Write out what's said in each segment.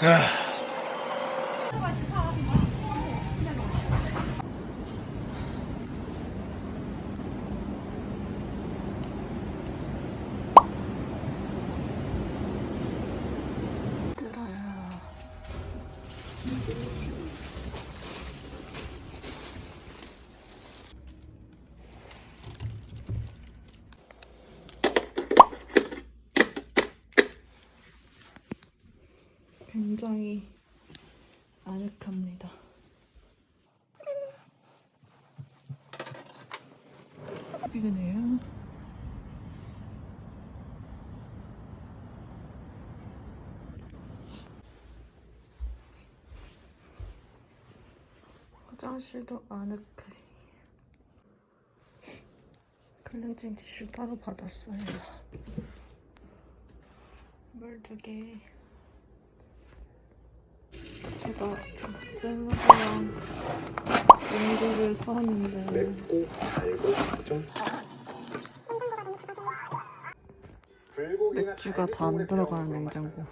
들 굉장히 아늑합니다. 이거네요. 화장실도 아늑해. 클렌징 티슈 따로 받았어요. 물 두 개. 제가 샐러드랑 용기를 사왔는데. 맵고 달고 좀 맥주가 다 안 들어가는 냉장고.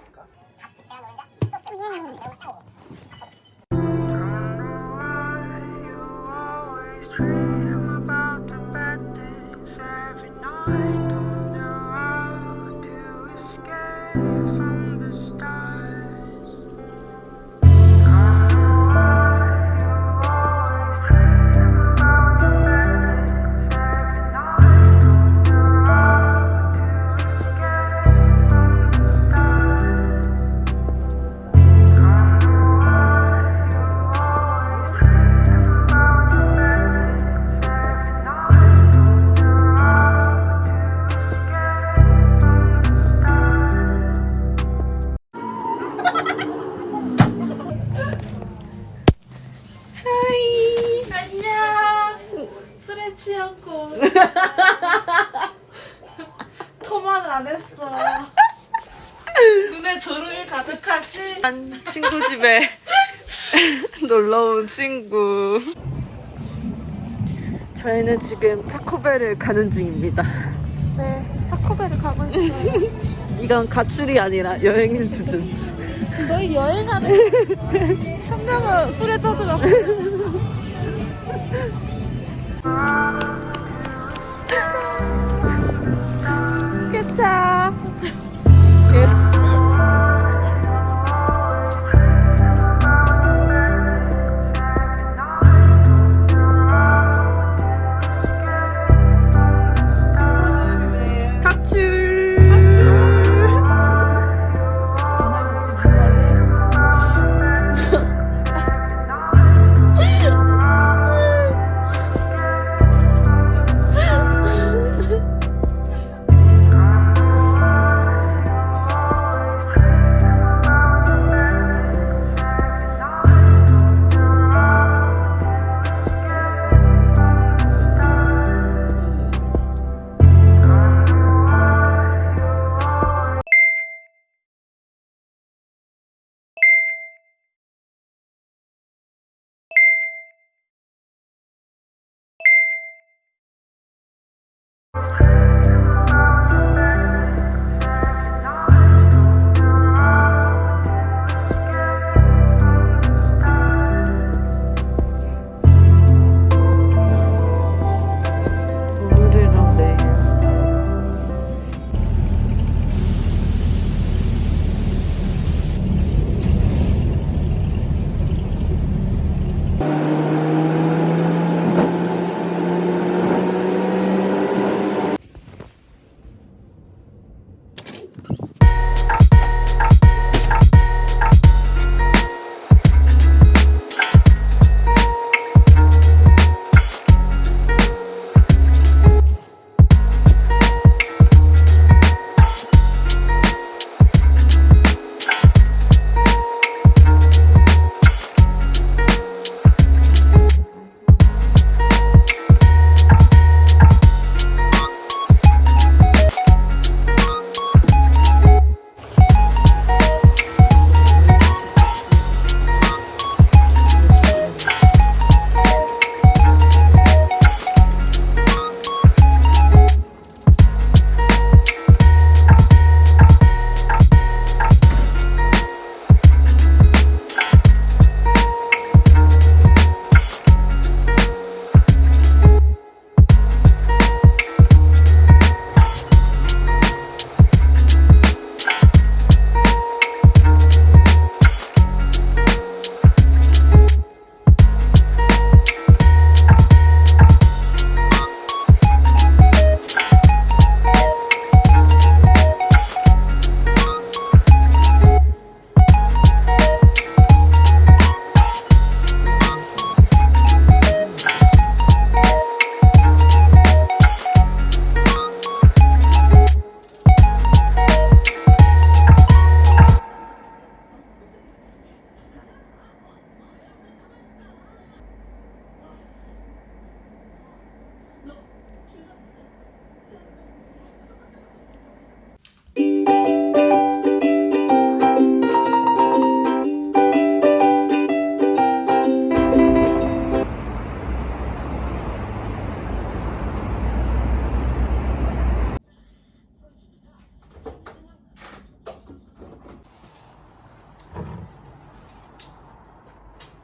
토만 안 했어. 눈에 졸음이 가득하지? 친구 집에 놀러 온 친구. 저희는 지금 타코벨을 가는 중입니다. 네, 타코벨을 가고 있어요. 이건 가출이 아니라 여행인 수준. 저희 여행하는 한 명은 술에 떠들었어 요.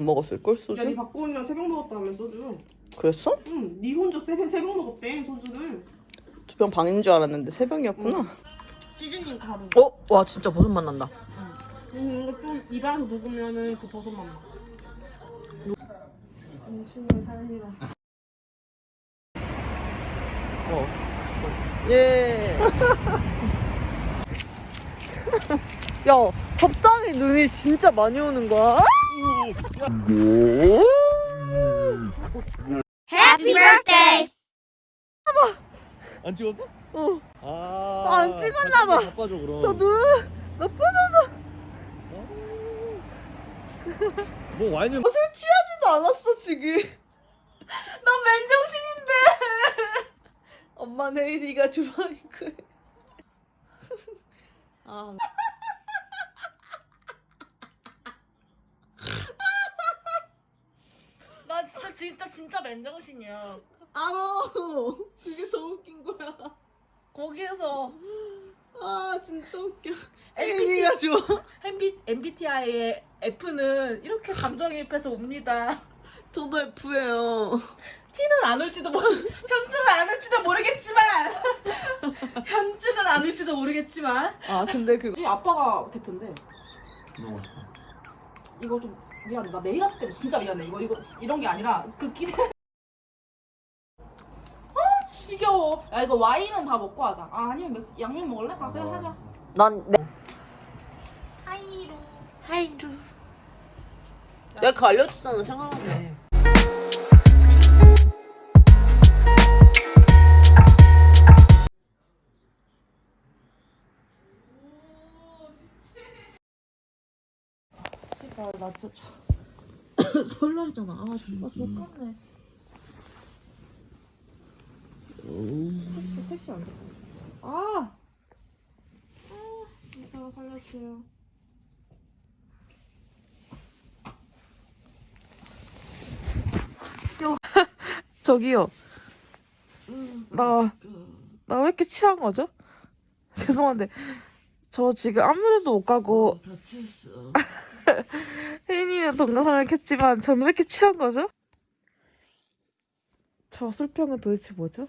먹었을 걸 야, 니 소주? 박보은이랑 새벽 먹었다며 소주. 그랬어? 응, 니 혼자 새벽 새벽 먹었대 소주를. 두 병 방인 줄 알았는데 세 병이었구나. 시즈닝 가루. 어? 와 진짜 버섯 맛 난다. 음, 이거 좀 입안에서 녹으면은 그 버섯 맛 나. 음식의 삶이라. 어. 예. 야, 갑자기 눈이 진짜 많이 오는 거야. Happy birthday! 안 찍었어? 어. 아, 안 찍었나 봐. 바빠져 그럼. 저 눈, 나쁘다. 뭐 와인을 어제 취하지도 않았어 지금. 나 맨정신인데. 엄마 내일이가 좋아하니까. 아. 진짜 진짜 진짜 맨정신이야. 알아. 그게 더 웃긴 거야. 거기에서 아 진짜 웃겨. 혜인이가 좋아. MB, MBTI의 F는 이렇게 감정이입해서 옵니다. 저도 F예요. T는 안 올지도 모르, 현주는 안 올지도 모르겠지만, 현주는 안 올지도 모르겠지만. 아 근데 그 아빠가 대표인데. 이거 좀 미안해. 나 네일 아트 때문에 진짜 미안해. 이거 이거 이런 게 아니라 그 끼네. 아 지겨워. 야 이거 와인은 다 먹고 하자. 아 아니면 맥- 양면 먹을래? 아 그래 하자. 난 내, 하이루. 하이루. 내가 그거 알려줬잖아 생각나네. 나, 나 진짜 설날이잖아. 아 정말 좋겠네. 택시 안 잡고. 아. 아 진짜 살려주세요. 저기요. 나, 나 왜 이렇게 취한 거죠? 죄송한데, 저 지금 아무 데도 못 가고. 혜인이는 동영상을 켰지만, 저는 왜 이렇게 취한 거죠? 저 술병은 도대체 뭐죠?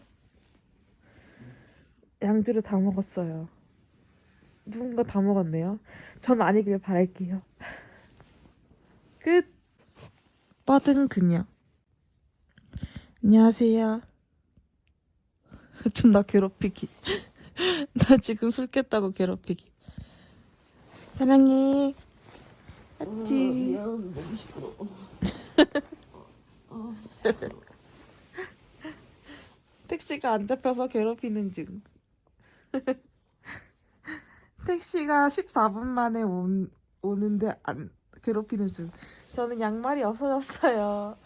양주를 다 먹었어요. 누군가 다 먹었네요. 전 아니길 바랄게요. 끝. 뻗은 그녀. 안녕하세요. 존나 괴롭히기. 나 지금 술 깼다고 괴롭히기. 사랑해. 하트. 미안, 너무 시끄러워. 택시가 안 잡혀서 괴롭히는 중. 택시가 14분 만에 온, 오는데 안 괴롭히는 중. 저는 양말이 없어졌어요.